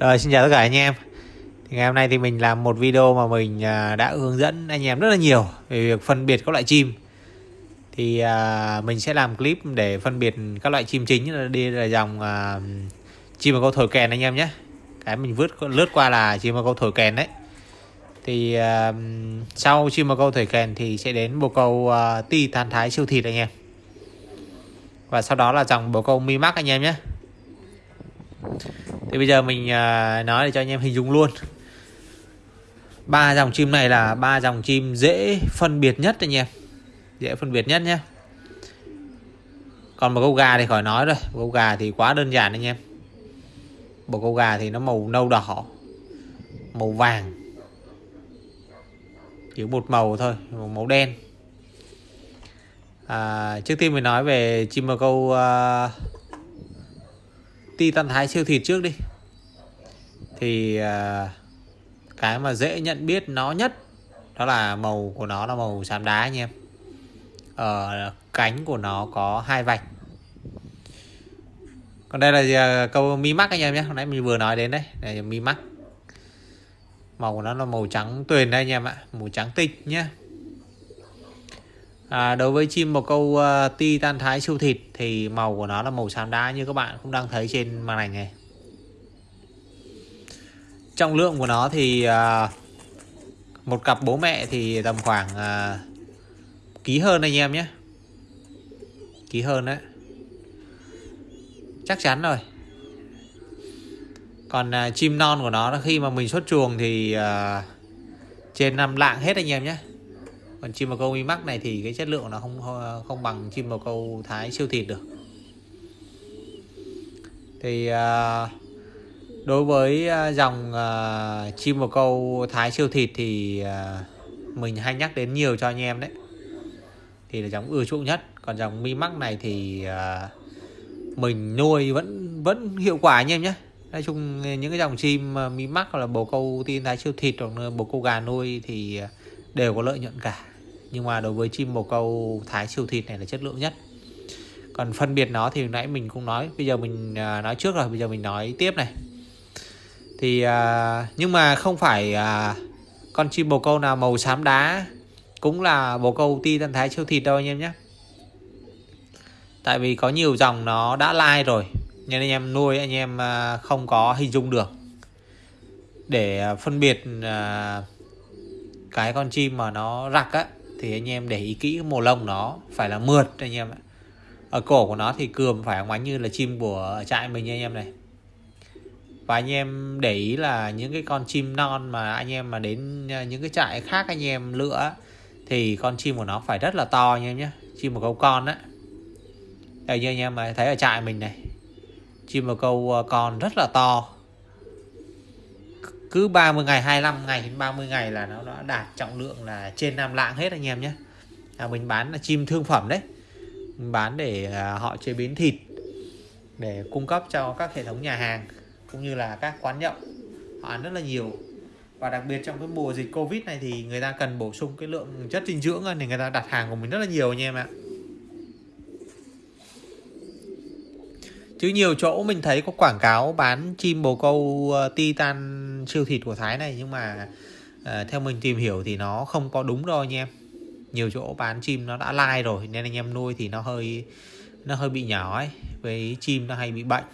Rồi xin chào tất cả anh em. Thì Ngày hôm nay thì mình làm một video mà mình à, đã hướng dẫn anh em rất là nhiều Về việc phân biệt các loại chim. Thì à, mình sẽ làm clip để phân biệt các loại chim chính Đi là dòng à, chim mà câu thổi kèn anh em nhé. Cái mình vứt lướt qua là chim mà câu thổi kèn đấy. Thì sau chim mà câu thổi kèn thì sẽ đến bồ câu à, ti than thái siêu thịt anh em. Và sau đó là dòng bồ câu mi mắc anh em nhé thì bây giờ mình à, nói để cho anh em hình dung luôn. Ba dòng chim này là ba dòng chim dễ phân biệt nhất anh em. Dễ phân biệt nhất nhé. Còn một câu gà thì khỏi nói rồi. Một câu gà thì quá đơn giản anh em. Một câu gà thì nó màu nâu đỏ màu vàng. Chỉ một màu thôi một màu đen. À, trước tiên mình nói về chim bồ câu à, uh, ti thái siêu thịt trước đi thì à, cái mà dễ nhận biết nó nhất đó là màu của nó là màu xám đá anh em ở cánh của nó có hai vạch còn đây là gì? câu mi mắc anh em nhé hồi nãy mình vừa nói đến đấy đây là mi mắc màu của nó là màu trắng tuyền đây anh em ạ màu trắng tinh nhé À, đối với chim một câu à, uh, ti tan thái siêu thịt thì màu của nó là màu xám đá như các bạn cũng đang thấy trên màn ảnh này. Trọng lượng của nó thì uh, một cặp bố mẹ thì tầm khoảng uh, ký hơn anh em nhé. Ký hơn đấy. Chắc chắn rồi. Còn uh, chim non của nó khi mà mình xuất chuồng thì uh, trên năm lạng hết anh em nhé còn chim bồ câu mi mắc này thì cái chất lượng nó không không bằng chim bồ câu thái siêu thịt được thì uh, đối với à, dòng uh, chim bồ câu thái siêu thịt thì uh, mình hay nhắc đến nhiều cho anh em đấy. Thì là dòng ưa chuộng nhất. Còn dòng mi mắc này thì uh, mình nuôi vẫn vẫn hiệu quả anh em nhé. Nói chung những cái dòng chim mi mắc hoặc là bồ câu tiên thái siêu thịt hoặc bồ câu gà nuôi thì đều có lợi nhuận cả. Nhưng mà đối với chim bồ câu thái siêu thịt này là chất lượng nhất. Còn phân biệt nó thì nãy mình cũng nói bây giờ mình nói trước rồi bây giờ mình nói tiếp này thì à, nhưng mà không phải à, con chim bồ câu nào màu xám đá cũng là bồ câu ti tân thái siêu thịt đâu anh em nhé. Tại vì có nhiều dòng nó đã lai rồi nên anh em nuôi anh em à, không có hình dung được. Để à, phân biệt à, cái con chim mà nó rặc á thì anh em để ý kỹ màu lông nó phải là mượt anh em ạ. Ở cổ của nó thì cườm phải ngoánh như là chim của trại mình anh em này và anh em để ý là những cái con chim non mà anh em mà đến à, những cái trại khác anh em lựa thì con chim của nó phải rất là to anh em nhé chim một câu con á. Đây như anh em mà thấy ở trại mình này. Chim một câu à, con rất là to. Cứ 30 ngày 25 ngày đến 30 ngày là nó đã đạt trọng lượng là trên 5 lạng hết anh em nhé à, mình bán là chim thương phẩm đấy. Mình bán để à, họ chế biến thịt để cung cấp cho các hệ thống nhà hàng cũng như là các quán nhậu. Họ ăn rất là nhiều. Và đặc biệt trong cái mùa dịch covid này thì người ta cần bổ sung cái lượng chất dinh dưỡng thì người ta đặt hàng của mình rất là nhiều anh em ạ. Chứ nhiều chỗ mình thấy có quảng cáo bán chim bồ câu ờ, titan siêu thịt của Thái này nhưng mà uh, theo mình tìm hiểu thì nó không có đúng đâu anh em. Nhiều chỗ bán chim nó đã lai rồi nên anh em nuôi thì nó hơi nó hơi bị nhỏ ấy với chim nó hay bị bệnh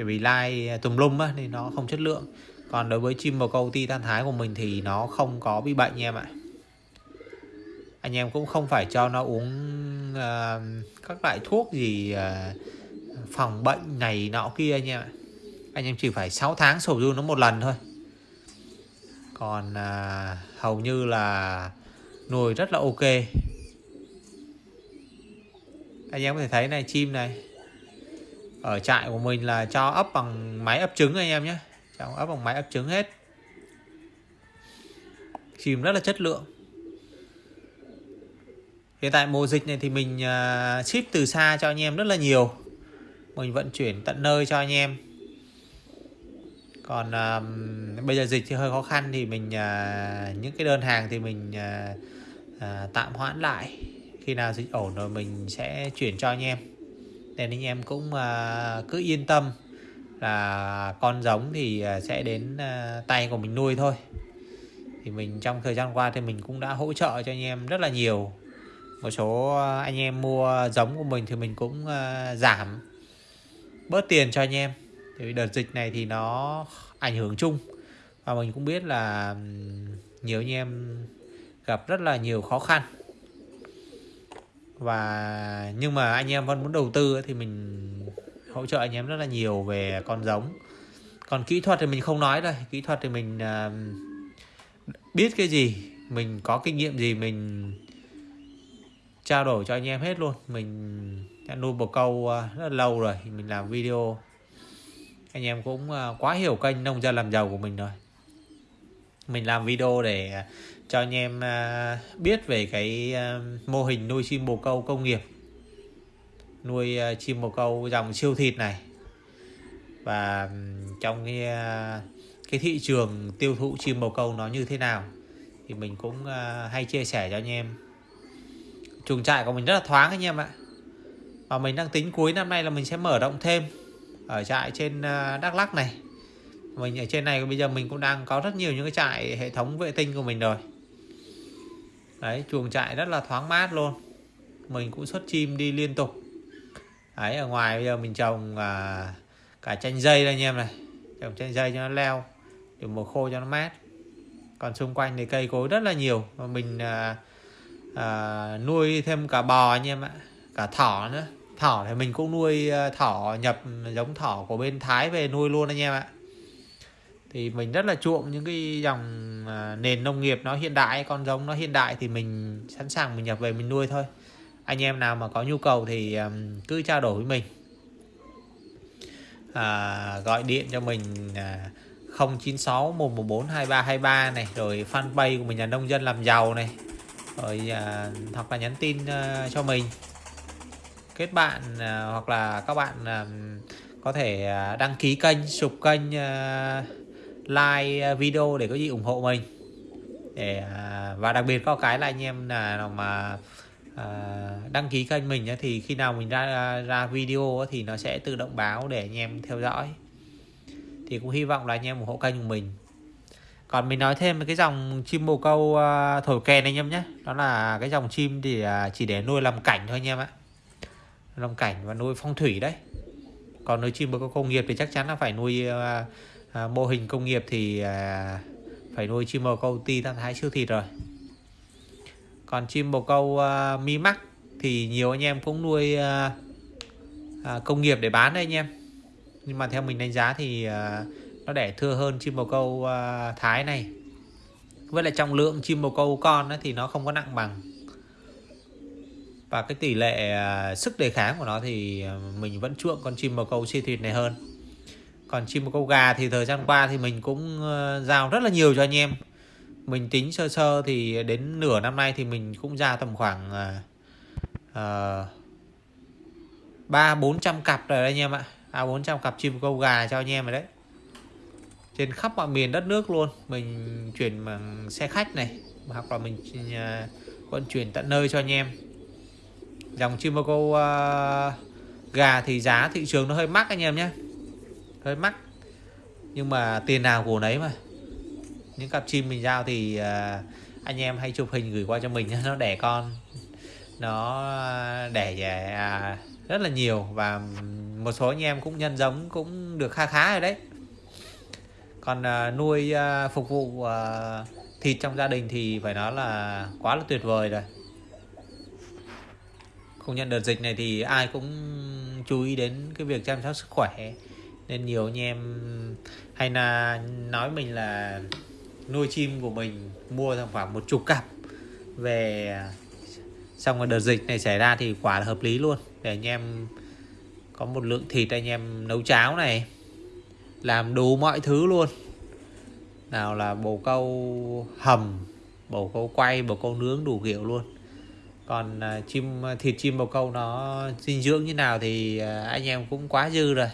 tại vì lai à, tùm lum á thì nó không chất lượng. Còn đối với chim bồ câu titan thái của mình thì nó không có bị bệnh nha em ạ. Anh em cũng không phải cho nó uống uh, các loại thuốc gì uh, phòng bệnh này nọ kia anh em ạ. Anh em chỉ phải 6 tháng sổ du nó một lần thôi. Còn uh, hầu như là nuôi rất là ok. Anh em có thể thấy này chim này ở trại của mình là cho ấp bằng máy ấp trứng anh em nhé. Cho ấp bằng máy ấp trứng hết. Chim rất là chất lượng. Hiện tại mùa dịch này thì mình à, ship từ xa cho anh em rất là nhiều. Mình vận chuyển tận nơi cho anh em. Còn uh, bây giờ dịch thì hơi khó khăn thì mình uh, những cái đơn hàng thì mình uh, uh, tạm hoãn lại. Khi nào dịch ổn rồi mình sẽ chuyển cho anh em. Nên anh em cũng à, cứ yên tâm là con giống thì à, sẽ đến à, tay của mình nuôi thôi. Thì mình trong thời gian qua thì mình cũng đã hỗ trợ cho anh em rất là nhiều. Một số anh em mua giống của mình thì mình cũng giảm bớt tiền cho anh em. Thì đợt dịch này thì nó ảnh hưởng chung. Và mình cũng biết là nhiều anh em gặp rất là nhiều khó khăn và nhưng mà anh em vẫn muốn đầu tư thì mình hỗ trợ anh em rất là nhiều về con giống. Còn kỹ thuật thì mình không nói rồi kỹ thuật thì mình uh, biết cái gì mình có kinh nghiệm gì mình trao đổi cho anh em hết luôn. Mình đã nuôi bồ câu à, rất là lâu rồi mình làm video. Anh em cũng à, quá hiểu kênh nông dân làm giàu của mình rồi. Mình làm video để cho anh em à, biết về cái à, mô hình nuôi chim bồ câu công nghiệp. Nuôi à, chim bồ câu dòng siêu thịt này. Và trong cái cái thị trường tiêu thụ chim bồ câu nó như thế nào, thì mình cũng hay chia sẻ cho anh em. Chuồng trại của mình rất là thoáng anh em ạ. Và mình đang tính cuối năm nay là mình sẽ mở rộng thêm ở trại trên Đắk Lắk này. Mình ở trên này bây giờ mình cũng đang có rất nhiều những cái trại hệ thống vệ tinh của mình rồi đấy chuồng trại rất là thoáng mát luôn. Mình cũng xuất chim đi liên tục. Đấy ở ngoài bây giờ mình trồng à, cả chanh dây đây anh em này. Trồng chanh dây cho nó leo để mùa khô cho nó mát. Còn xung quanh thì cây cối rất là nhiều. Và mình à, à, nuôi thêm cả bò anh em ạ cả thỏ nữa. Thỏ thì mình cũng nuôi à, thỏ nhập giống thỏ của bên Thái về nuôi luôn anh em ạ thì mình rất là chuộng những cái dòng à, nền nông nghiệp nó hiện đại con giống nó hiện đại thì mình sẵn sàng mình nhập về mình nuôi thôi. Anh em nào mà có nhu cầu thì cứ trao đổi với mình. À, gọi điện cho mình à, 096 114 2323 này rồi fanpage của mình là nông dân làm giàu này rồi à, hoặc là nhắn tin à, cho mình. Kết bạn à, hoặc là các bạn à, có thể à, đăng ký kênh sụp kênh à, like à, video để có gì ủng hộ mình. Để à, và đặc biệt có cái là anh em là mà à, đăng ký kênh mình thì khi nào mình ra ra video thì nó sẽ tự động báo để anh em theo dõi. Thì cũng hy vọng là anh em ủng hộ kênh của mình. Còn mình nói thêm cái dòng chim bồ câu à, thổi kèn anh em nhé. Đó là cái dòng chim thì chỉ để nuôi làm cảnh thôi anh em ạ. Làm cảnh và nuôi phong thủy đấy. Còn nuôi chim bồ câu công nghiệp thì chắc chắn là phải nuôi à, mô hình công nghiệp thì à, phải nuôi chim bồ câu ti tam thái siêu thịt rồi. Còn chim bồ câu à, mi mắc thì nhiều anh em cũng nuôi à, à, công nghiệp để bán đấy anh em. Nhưng mà theo mình đánh giá thì à, nó đẻ thưa hơn chim bồ câu à, thái này. Với lại trọng lượng chim bồ câu con ấy, thì nó không có nặng bằng. Và cái tỷ lệ à, sức đề kháng của nó thì à, mình vẫn chuộng con chim bồ câu siêu thịt này hơn còn chim bồ câu gà thì thời gian qua thì mình cũng ờ, giao rất là nhiều cho anh em. Mình tính sơ sơ thì đến nửa năm nay thì mình cũng ra tầm khoảng ờ, ờ, ba bốn trăm cặp rồi anh em ạ. À bốn trăm cặp chim bồ câu gà cho anh em rồi đấy. Trên khắp mọi miền đất nước luôn mình chuyển bằng xe khách này hoặc là mình vận chuyển tận nơi cho anh em. Dòng chim bồ câu uh, gà thì giá thị trường nó hơi mắc anh em nhé hơi mắc. Nhưng mà tiền nào của nấy mà. Những cặp chim mình giao thì à, anh em hay chụp hình gửi qua cho mình nó đẻ con. Nó à, đẻ uh, rất là nhiều và một số anh em cũng nhân giống cũng được kha khá rồi đấy. Còn nuôi phục vụ thịt trong gia đình thì phải nói là quá là tuyệt vời rồi. Không nhận đợt dịch này thì ai cũng chú ý đến cái việc chăm sóc sức khỏe nên nhiều anh em hay là nói mình là nuôi chim của mình mua khoảng một chục cặp về, xong rồi đợt dịch này xảy ra thì quả là hợp lý luôn. Để anh em có một lượng thịt anh em nấu cháo này, làm đủ mọi thứ luôn. Nào là bồ câu hầm, bồ câu quay, bồ câu nướng đủ kiểu luôn. Còn à, chim, thịt chim bồ câu nó dinh dưỡng như nào thì à, anh em cũng quá dư rồi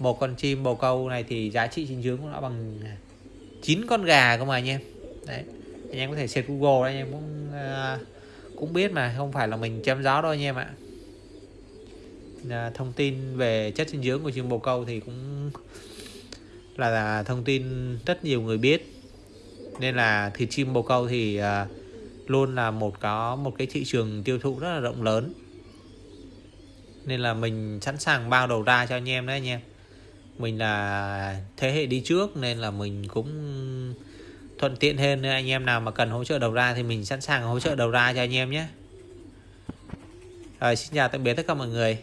một con chim bồ câu này thì giá trị dinh dưỡng của nó bằng à, 9 con gà cơ mà anh em. Đấy anh em có thể search google anh em cũng uh, cũng biết mà không phải là mình chém gió đâu anh em ạ. À, thông tin về chất dinh dưỡng của chim bồ câu thì cũng là, là thông tin rất nhiều người biết. Nên là thịt chim bồ câu thì à, luôn là một có một cái thị trường tiêu thụ rất là rộng lớn. Nên là mình sẵn sàng bao đầu ra cho anh em đấy anh em mình là thế hệ đi trước nên là mình cũng thuận tiện hơn. Nên anh em nào mà cần hỗ trợ đầu ra thì mình sẵn sàng hỗ trợ đầu ra cho anh em nhé. Rồi, xin chào tạm biệt tất cả mọi người.